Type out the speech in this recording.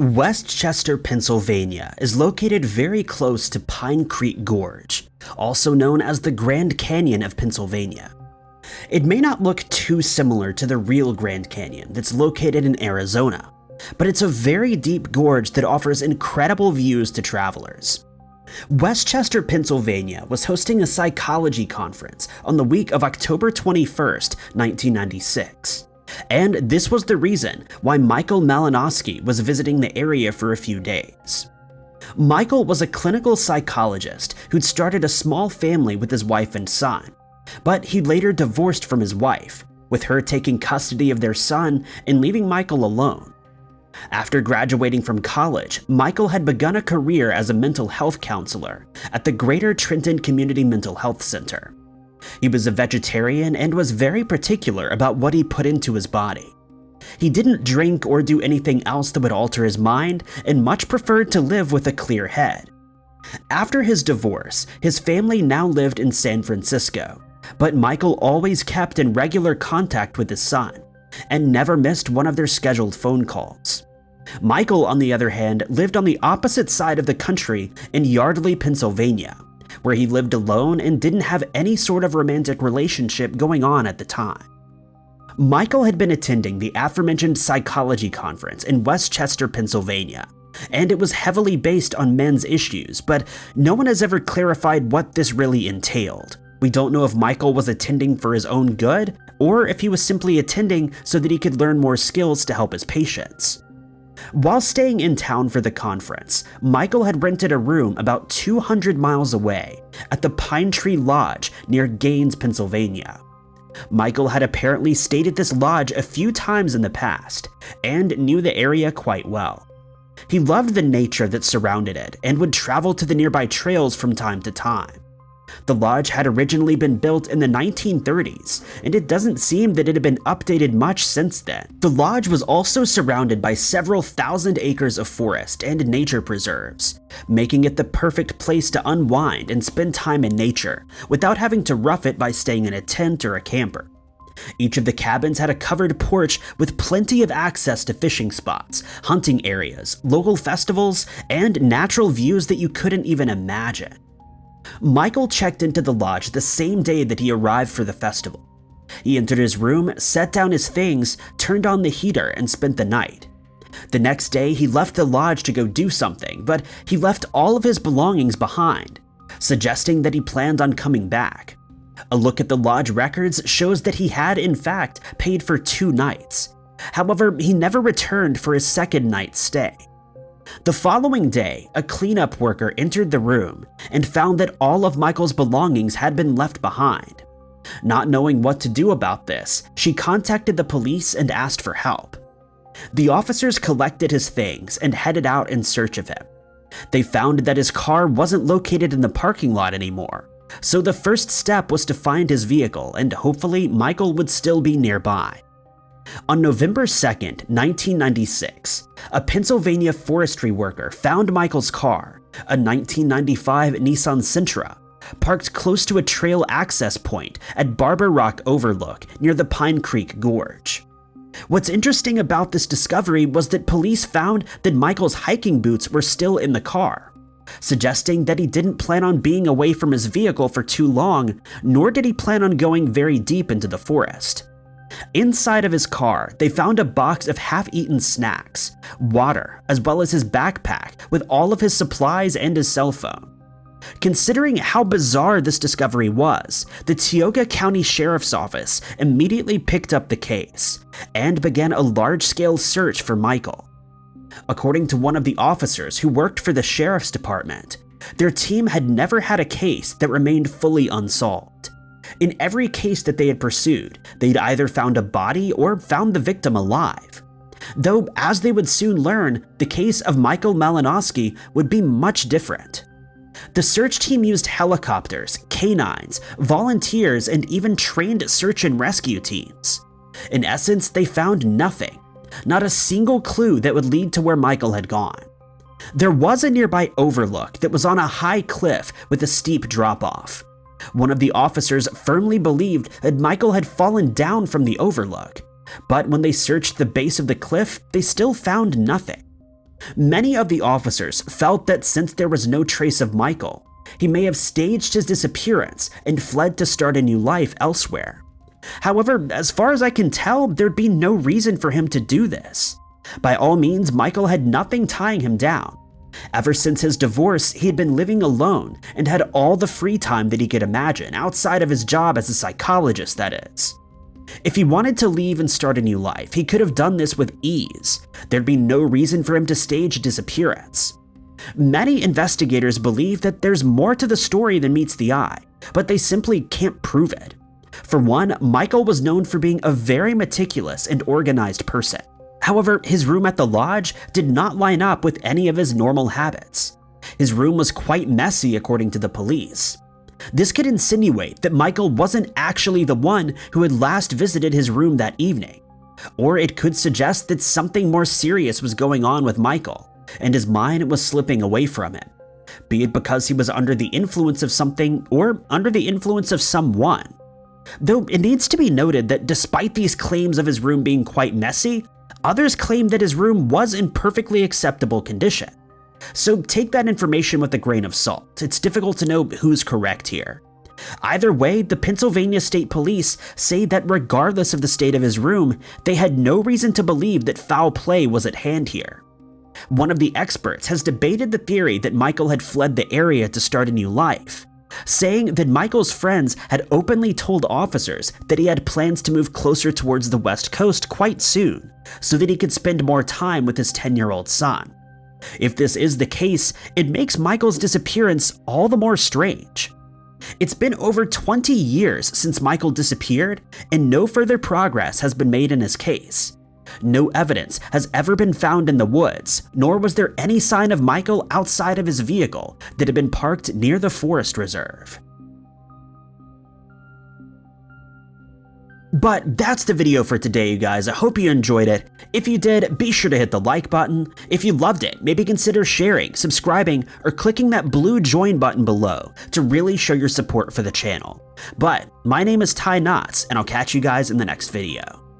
West Chester, Pennsylvania is located very close to Pine Creek Gorge, also known as the Grand Canyon of Pennsylvania. It may not look too similar to the real Grand Canyon that's located in Arizona, but it's a very deep gorge that offers incredible views to travelers. West Chester, Pennsylvania was hosting a psychology conference on the week of October 21st, 1996. And this was the reason why Michael Malinowski was visiting the area for a few days. Michael was a clinical psychologist who'd started a small family with his wife and son, but he later divorced from his wife, with her taking custody of their son and leaving Michael alone. After graduating from college, Michael had begun a career as a mental health counselor at the Greater Trenton Community Mental Health Center. He was a vegetarian and was very particular about what he put into his body. He didn't drink or do anything else that would alter his mind and much preferred to live with a clear head. After his divorce, his family now lived in San Francisco, but Michael always kept in regular contact with his son and never missed one of their scheduled phone calls. Michael, on the other hand, lived on the opposite side of the country in Yardley, Pennsylvania, where he lived alone and didn't have any sort of romantic relationship going on at the time. Michael had been attending the aforementioned psychology conference in West Chester, Pennsylvania, and it was heavily based on men's issues, but no one has ever clarified what this really entailed. We don't know if Michael was attending for his own good, or if he was simply attending so that he could learn more skills to help his patients. While staying in town for the conference, Michael had rented a room about 200 miles away at the Pine Tree Lodge near Gaines, Pennsylvania. Michael had apparently stayed at this lodge a few times in the past and knew the area quite well. He loved the nature that surrounded it and would travel to the nearby trails from time to time. The lodge had originally been built in the 1930s, and it doesn't seem that it had been updated much since then. The lodge was also surrounded by several thousand acres of forest and nature preserves, making it the perfect place to unwind and spend time in nature without having to rough it by staying in a tent or a camper. Each of the cabins had a covered porch with plenty of access to fishing spots, hunting areas, local festivals, and natural views that you couldn't even imagine. Michael checked into the lodge the same day that he arrived for the festival. He entered his room, set down his things, turned on the heater, and spent the night. The next day, he left the lodge to go do something, but he left all of his belongings behind, suggesting that he planned on coming back. A look at the lodge records shows that he had, in fact, paid for two nights. However, he never returned for his second night's stay. The following day, a cleanup worker entered the room and found that all of Michael's belongings had been left behind. Not knowing what to do about this, she contacted the police and asked for help. The officers collected his things and headed out in search of him. They found that his car wasn't located in the parking lot anymore, so the first step was to find his vehicle and hopefully Michael would still be nearby. On November 2nd, 1996, a Pennsylvania forestry worker found Michael's car, a 1995 Nissan Sentra, parked close to a trail access point at Barbour Rock Overlook near the Pine Creek Gorge. What's interesting about this discovery was that police found that Michael's hiking boots were still in the car, suggesting that he didn't plan on being away from his vehicle for too long, nor did he plan on going very deep into the forest. Inside of his car, they found a box of half-eaten snacks, water, as well as his backpack with all of his supplies and his cell phone. Considering how bizarre this discovery was, the Tioga County Sheriff's Office immediately picked up the case and began a large-scale search for Michael. According to one of the officers who worked for the Sheriff's Department, their team had never had a case that remained fully unsolved. In every case that they had pursued, they'd either found a body or found the victim alive. Though, as they would soon learn, the case of Michael Malinowski would be much different. The search team used helicopters, canines, volunteers, and even trained search and rescue teams. In essence, they found nothing, not a single clue that would lead to where Michael had gone. There was a nearby overlook that was on a high cliff with a steep drop off. One of the officers firmly believed that Michael had fallen down from the overlook, but when they searched the base of the cliff, they still found nothing. Many of the officers felt that since there was no trace of Michael, he may have staged his disappearance and fled to start a new life elsewhere. However, as far as I can tell, there'd be no reason for him to do this. By all means, Michael had nothing tying him down. Ever since his divorce, he had been living alone and had all the free time that he could imagine, outside of his job as a psychologist, that is. If he wanted to leave and start a new life, he could have done this with ease. There'd be no reason for him to stage a disappearance. Many investigators believe that there's more to the story than meets the eye, but they simply can't prove it. For one, Michael was known for being a very meticulous and organized person. However, his room at the lodge did not line up with any of his normal habits. His room was quite messy according to the police. This could insinuate that Michael wasn't actually the one who had last visited his room that evening. Or it could suggest that something more serious was going on with Michael, and his mind was slipping away from him. Be it because he was under the influence of something or under the influence of someone. Though it needs to be noted that despite these claims of his room being quite messy, others claim that his room was in perfectly acceptable condition. So take that information with a grain of salt. It's difficult to know who's correct here. Either way, the Pennsylvania State Police say that regardless of the state of his room, they had no reason to believe that foul play was at hand here. One of the experts has debated the theory that Michael had fled the area to start a new life, saying that Michael's friends had openly told officers that he had plans to move closer towards the west coast quite soon, so that he could spend more time with his 10-year-old son. If this is the case, it makes Michael's disappearance all the more strange. It's been over 20 years since Michael disappeared, and no further progress has been made in his case. No evidence has ever been found in the woods, nor was there any sign of Michael outside of his vehicle that had been parked near the forest reserve. But that's the video for today, you guys. I hope you enjoyed it. If you did, be sure to hit the like button. If you loved it, maybe consider sharing, subscribing, or clicking that blue join button below to really show your support for the channel. But my name is Ty Knotts, and I'll catch you guys in the next video.